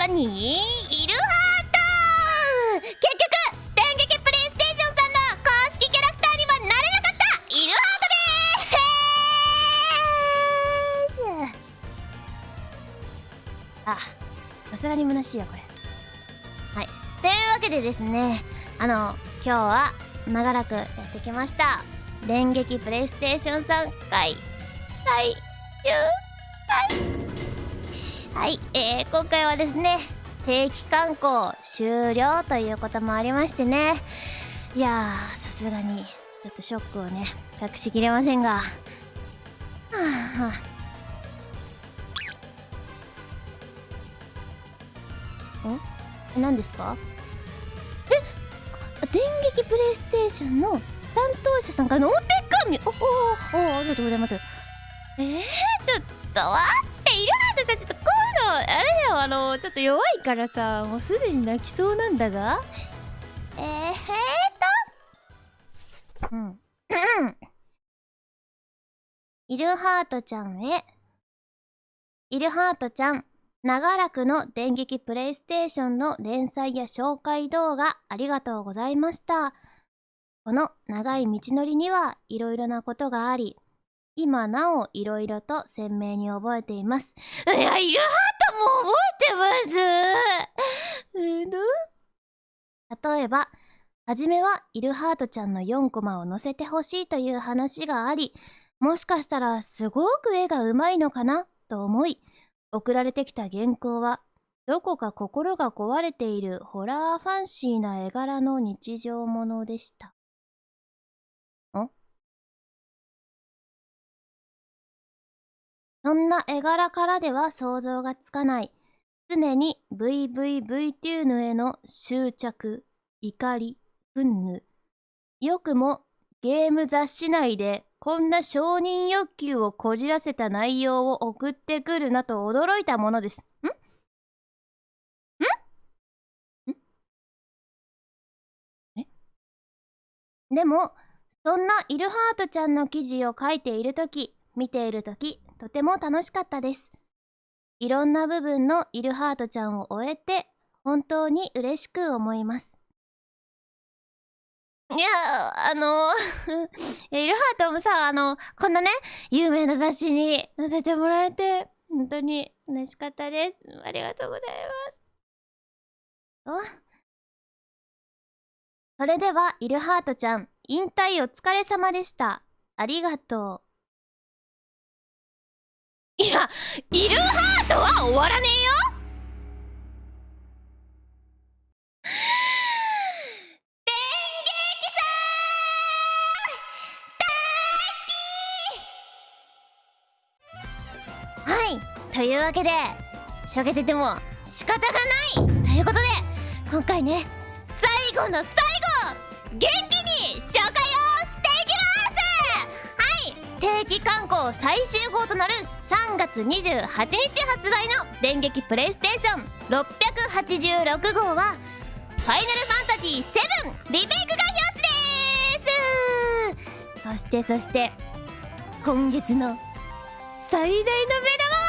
らにイルハート結局電撃プレイステーションさんの公式キャラクターにはなれなかった。イルハートでーす。あさすがに虚しい。よこれはい。というわけでですねあの今日は長らくやってきました。電撃プレイステーション3回最終回はい、えー、今回はですね定期観光終了ということもありましてね。いやさすがにちょっとショックをね隠しきれませんが。はあ、はあ、ん何ですか？え電撃プレイステーションの担当者さんからのお手紙。おおおありがとうございます。えー、ちょっと待っているはずさちょっとあれだよあのちょっと弱いからさもうすでに泣きそうなんだが？えー、えー、と。うん。イルハートちゃんへ。イルハートちゃん長らくの電撃プレイステーションの連載や紹介動画ありがとうございました。この長い道のりにはいろいろなことがあり、今なおいろいろと鮮明に覚えています。いや、イルハートも覚えてます例えば、はじめはイルハートちゃんの4コマを載せてほしいという話があり、もしかしたらすごく絵がうまいのかなと思い、送られてきた原稿は、どこか心が壊れているホラーファンシーな絵柄の日常ものでした。そんな絵柄からでは想像がつかない、常に VVV テューヌへの執着、怒り、憤怒。よくもゲーム雑誌内でこんな承認欲求をこじらせた内容を送ってくるなと驚いたものです。ん？ん？え？でも、そんなイルハートちゃんの記事を書いているとき、見ているとき、とても楽しかったです。いろんな部分のイルハートちゃんを終えて、本当に嬉しく思います。いや、あのイル ハートもさ、あの、こんなね、有名な雑誌に載せてもらえて、本当に嬉しかったです。ありがとうございます。おそれでは、イルハートちゃん、引退お疲れ様でした。ありがとう。いや、イルハートは終わらねえよ。というわけでしょげてても仕方がない。ということで今回ね最後の最後はい定期観光最終号となる3月28日発売の電撃プレイステーション686号はファイナルファンタジー7リメイクが表紙です。そしてそして今月の最大の目玉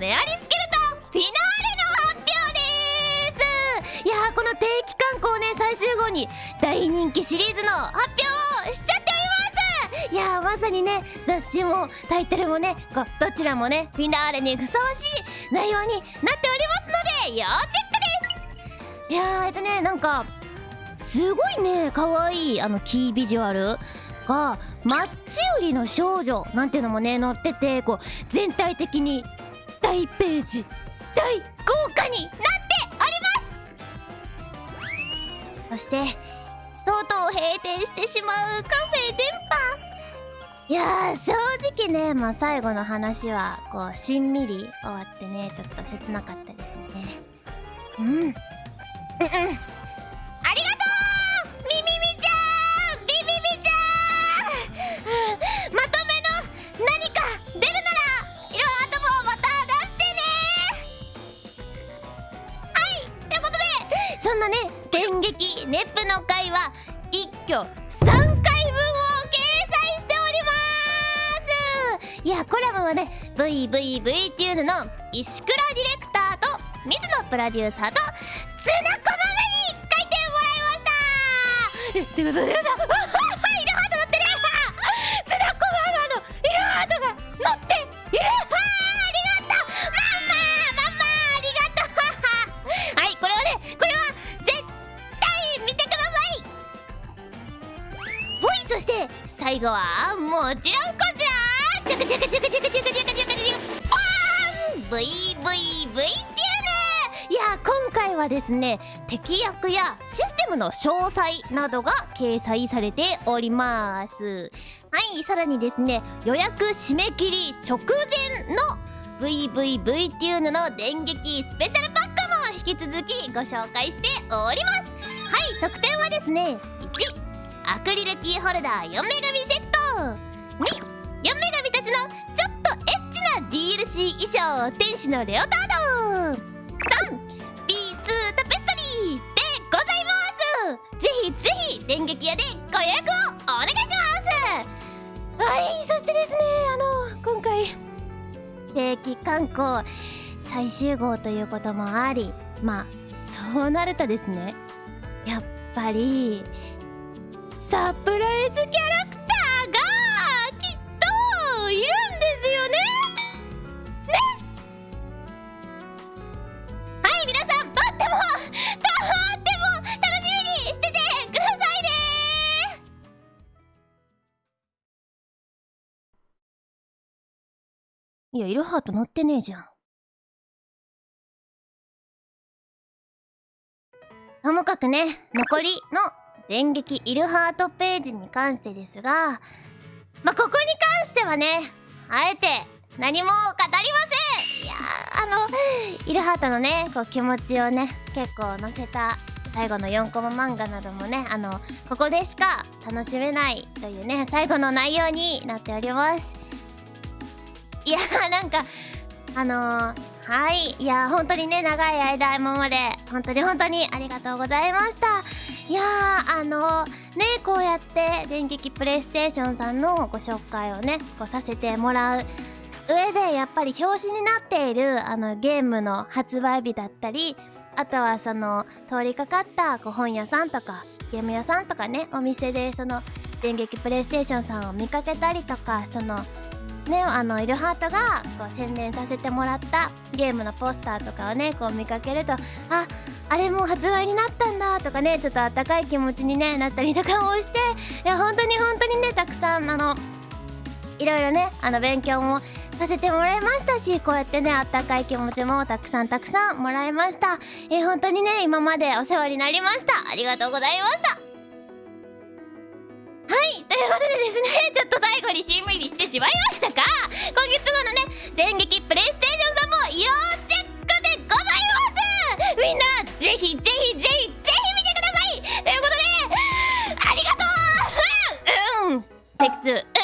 メアリスケルトン大人気シリーズの発表をしちゃっております。いやまさにね雑誌もタイトルもねこどちらもねフィナーレにふさわしい内容になっておりますので要チェックです。いやえっとねなんかすごいね可愛いあのキービジュアルがマッチ売りの少女なんていうのもね載っててこう全体的に大ページ大豪華になっております。そしてとうとう閉店してしまうカフェ電波。いや正直ね、まあ、最後の話はこうしんみり終わってねちょっと切なかったですね。うん。うんありがとうみみみちゃん。ビビビちゃん。まとめの何か出るなら色頭をまた出してね。はい。ということでそんなねネップの回は一挙3回分を掲載しております。いやコラムはね VVV っていうのの石倉ディレクターと水野プロデューサーとツナコマメに書いてもらいました。ってことでさ最後はもちろんこちらチャカチャカチャカチャカチャカチャカチャカチャカパーン VVV っていうねいや今回はですね敵役やシステムの詳細などが掲載されておりますはいさらにですね予約締め切り直前の VVV っていうのの電撃スペシャルパックも引き続きご紹介しておりますはい特典はですね1アクリルキーホルダー4女神セット2 4女神たちのちょっとエッチな DLC 衣装天使のレオタード 3B2 タペストリーでございます。ぜひぜひ電撃屋でご予約をお願いします。はいそしてですねあの今回定期観光最終号ということもありまあそうなるとですねやっぱりサプライズキャラクターがきっといるんですよね。ね。はい皆さんとってもとっても楽しみにしててくださいね。いやイルハート乗ってねえじゃん。ともかくね残りの電撃イルハートページに関してですがまあここに関してはねあえて何も語りません。いやあのイルハートのねこう気持ちをね結構載せた最後の4コマ漫画などもねあのここでしか楽しめないというね最後の内容になっております。いやーなんかあのー、はい。いや本当にね長い間今まで本当に本当にありがとうございました。いやーあのねこうやって電撃プレイステーションさんのご紹介をねこうさせてもらう上でやっぱり表紙になっているあのゲームの発売日だったりあとはその通りかかったこう本屋さんとかゲーム屋さんとかねお店でその電撃プレイステーションさんを見かけたりとかそのねあのイルハートがこう宣伝させてもらったゲームのポスターとかをねこう見かけるとああれもう発売になったんだとかねちょっとあったかい気持ちに、ね、なったりとかもしていや本当に本当にねたくさんあのいろいろねあの勉強もさせてもらいましたしこうやってねあったかい気持ちもたくさんたくさんもらいました。え本当にね今までお世話になりました。ありがとうございました。はい。いうことでですね、ちょっと最後に CV にしてしまいましたが、今月号のね、電撃プレイステーションさんも要チェックでございます。みんな、ぜひぜひぜひぜひ見てください。ということで、ありがとう。うん、テクス、